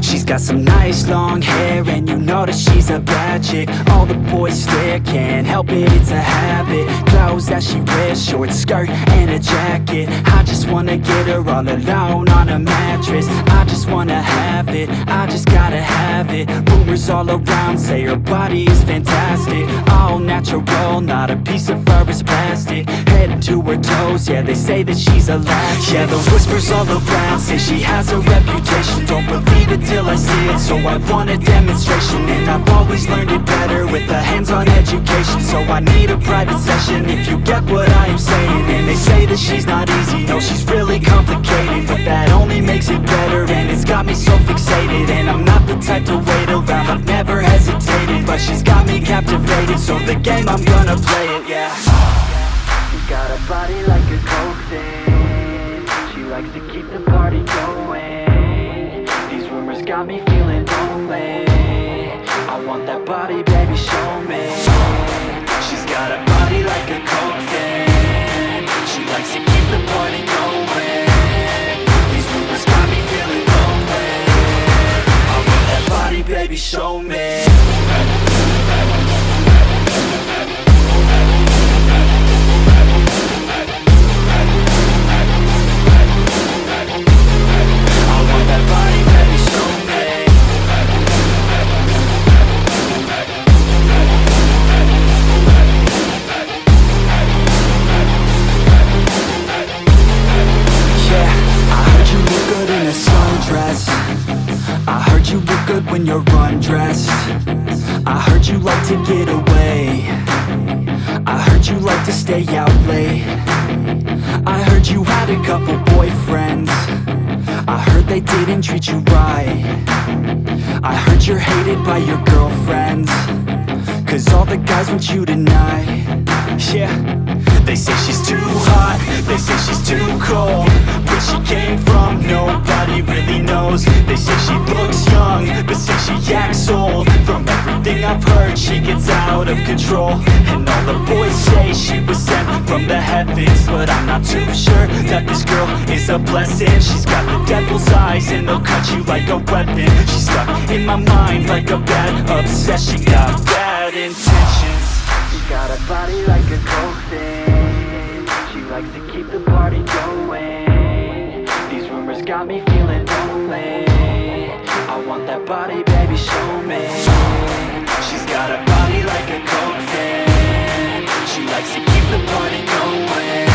She's got some nice long hair and you know that she's a bad chick. All the boys stare, can't help it, it's a habit. Clothes that she wears, short skirt and a jacket. I just wanna get her all alone on a mattress. I just wanna have it, I just gotta have it. Rumors all around say her body is fantastic All natural, not a piece of fur is plastic. Head to her toes, yeah they say that she's a latch. Yeah the whispers all around say she has a reputation. Don't believe it till I see it, so I want a demonstration. And I've always learned it better with a hands-on education. So I need a private session if you get what I am saying. And they say that she's not easy, no she's really complicated captivated, so the game I'm gonna play it, yeah. She got a body like a coke She likes to keep the party going. These rumors got me feeling lonely. I want that body, baby, show me. She's got a body like a coke She likes to keep the party going. These rumors got me feeling lonely. I want that body, baby, show me when you're undressed. I heard you like to get away. I heard you like to stay out late. I heard you had a couple boyfriends. I heard they didn't treat you right. I heard you're hated by your girlfriends. Cause all the guys want you tonight. Yeah They say she's too hot They say she's too cold Where she came from Nobody really knows. They say she looks young But say she acts old. From everything I've heard She gets out of control. And all the boys say she was sent from the heavens But I'm not too sure That this girl is a blessing. She's got the devil's eyes And they'll cut you like a weapon. She's stuck in my mind Like a bad obsession. She Got bad intentions. She got a body like a coke thing likes to keep the party going. These rumors got me feeling lonely. I want that body, baby, show me. She's got a body like a coke fan She likes to keep the party going.